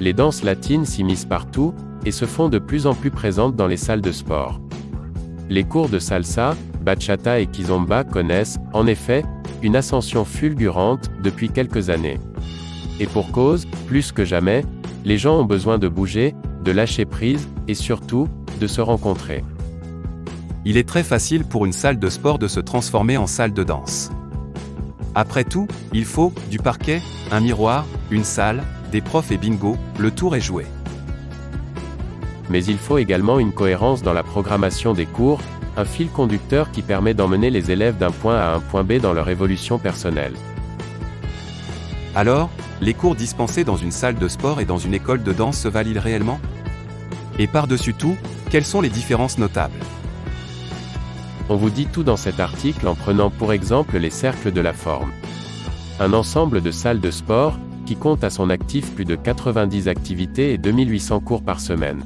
les danses latines s'immiscent partout, et se font de plus en plus présentes dans les salles de sport. Les cours de salsa, bachata et kizomba connaissent, en effet, une ascension fulgurante, depuis quelques années. Et pour cause, plus que jamais, les gens ont besoin de bouger, de lâcher prise, et surtout, de se rencontrer. Il est très facile pour une salle de sport de se transformer en salle de danse. Après tout, il faut, du parquet, un miroir, une salle, des profs et bingo, le tour est joué. Mais il faut également une cohérence dans la programmation des cours, un fil conducteur qui permet d'emmener les élèves d'un point à un point B dans leur évolution personnelle. Alors, les cours dispensés dans une salle de sport et dans une école de danse se valident réellement? Et par-dessus tout, quelles sont les différences notables? On vous dit tout dans cet article en prenant pour exemple les cercles de la forme. Un ensemble de salles de sport, qui compte à son actif plus de 90 activités et 2800 cours par semaine.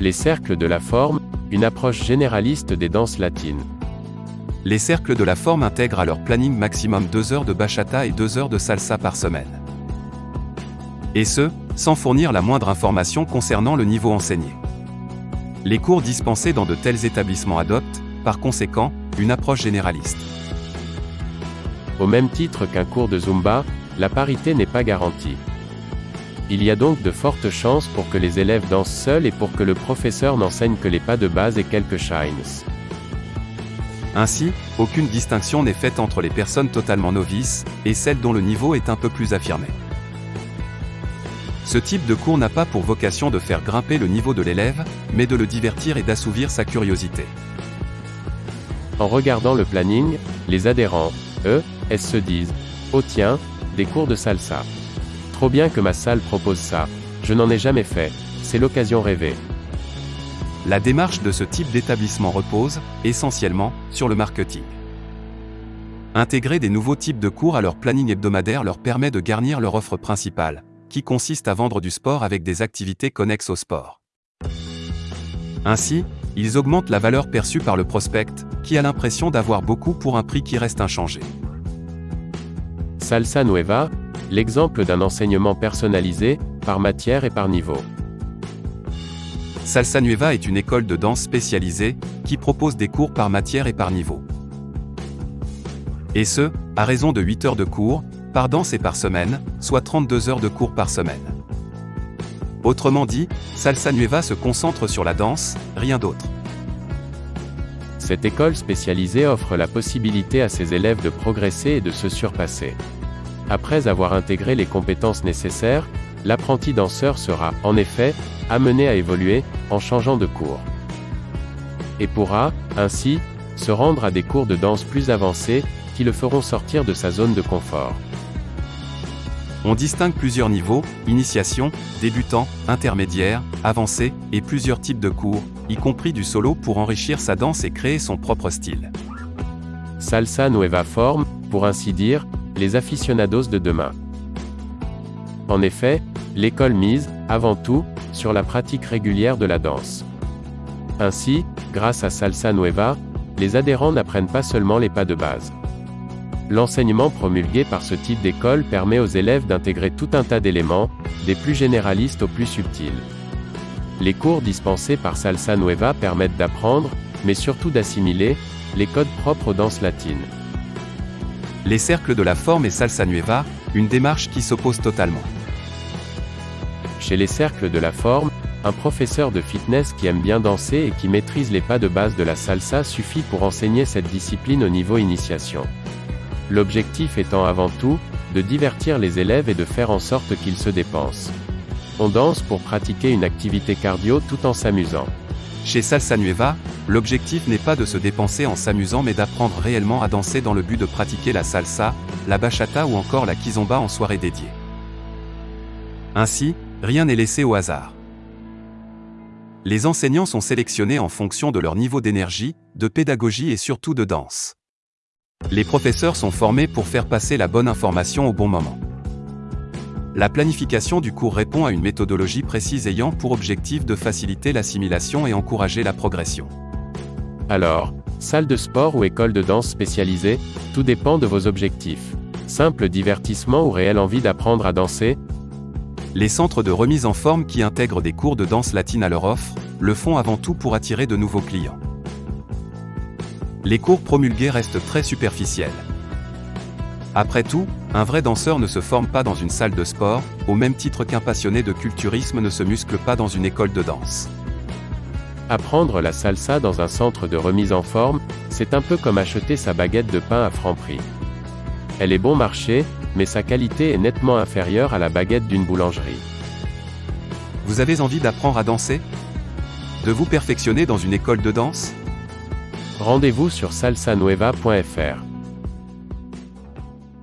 Les cercles de la forme, une approche généraliste des danses latines. Les cercles de la forme intègrent à leur planning maximum 2 heures de bachata et 2 heures de salsa par semaine. Et ce, sans fournir la moindre information concernant le niveau enseigné. Les cours dispensés dans de tels établissements adoptent, par conséquent, une approche généraliste. Au même titre qu'un cours de Zumba, la parité n'est pas garantie. Il y a donc de fortes chances pour que les élèves dansent seuls et pour que le professeur n'enseigne que les pas de base et quelques shines. Ainsi, aucune distinction n'est faite entre les personnes totalement novices et celles dont le niveau est un peu plus affirmé. Ce type de cours n'a pas pour vocation de faire grimper le niveau de l'élève, mais de le divertir et d'assouvir sa curiosité. En regardant le planning, les adhérents, eux, elles se disent Oh tiens, des cours de salsa. Trop bien que ma salle propose ça. Je n'en ai jamais fait. C'est l'occasion rêvée. La démarche de ce type d'établissement repose, essentiellement, sur le marketing. Intégrer des nouveaux types de cours à leur planning hebdomadaire leur permet de garnir leur offre principale, qui consiste à vendre du sport avec des activités connexes au sport. Ainsi, ils augmentent la valeur perçue par le prospect, qui a l'impression d'avoir beaucoup pour un prix qui reste inchangé. Salsa Nueva, l'exemple d'un enseignement personnalisé, par matière et par niveau. Salsa Nueva est une école de danse spécialisée, qui propose des cours par matière et par niveau. Et ce, à raison de 8 heures de cours, par danse et par semaine, soit 32 heures de cours par semaine. Autrement dit, Salsa Nueva se concentre sur la danse, rien d'autre. Cette école spécialisée offre la possibilité à ses élèves de progresser et de se surpasser. Après avoir intégré les compétences nécessaires, l'apprenti danseur sera, en effet, amené à évoluer, en changeant de cours. Et pourra, ainsi, se rendre à des cours de danse plus avancés, qui le feront sortir de sa zone de confort. On distingue plusieurs niveaux, initiation, débutant, intermédiaire, avancé, et plusieurs types de cours, y compris du solo pour enrichir sa danse et créer son propre style. Salsa Nueva Form, pour ainsi dire, les aficionados de demain. En effet, l'école mise, avant tout, sur la pratique régulière de la danse. Ainsi, grâce à Salsa Nueva, les adhérents n'apprennent pas seulement les pas de base. L'enseignement promulgué par ce type d'école permet aux élèves d'intégrer tout un tas d'éléments, des plus généralistes aux plus subtils. Les cours dispensés par Salsa Nueva permettent d'apprendre, mais surtout d'assimiler, les codes propres aux danses latines les cercles de la forme et salsa nueva, une démarche qui s'oppose totalement. Chez les cercles de la forme, un professeur de fitness qui aime bien danser et qui maîtrise les pas de base de la salsa suffit pour enseigner cette discipline au niveau initiation. L'objectif étant avant tout, de divertir les élèves et de faire en sorte qu'ils se dépensent. On danse pour pratiquer une activité cardio tout en s'amusant. Chez Salsa Nueva, l'objectif n'est pas de se dépenser en s'amusant mais d'apprendre réellement à danser dans le but de pratiquer la salsa, la bachata ou encore la kizomba en soirée dédiée. Ainsi, rien n'est laissé au hasard. Les enseignants sont sélectionnés en fonction de leur niveau d'énergie, de pédagogie et surtout de danse. Les professeurs sont formés pour faire passer la bonne information au bon moment. La planification du cours répond à une méthodologie précise ayant pour objectif de faciliter l'assimilation et encourager la progression. Alors, salle de sport ou école de danse spécialisée, tout dépend de vos objectifs. Simple divertissement ou réelle envie d'apprendre à danser? Les centres de remise en forme qui intègrent des cours de danse latine à leur offre, le font avant tout pour attirer de nouveaux clients. Les cours promulgués restent très superficiels. Après tout, un vrai danseur ne se forme pas dans une salle de sport, au même titre qu'un passionné de culturisme ne se muscle pas dans une école de danse. Apprendre la salsa dans un centre de remise en forme, c'est un peu comme acheter sa baguette de pain à franc prix. Elle est bon marché, mais sa qualité est nettement inférieure à la baguette d'une boulangerie. Vous avez envie d'apprendre à danser? De vous perfectionner dans une école de danse? Rendez-vous sur salsanueva.fr.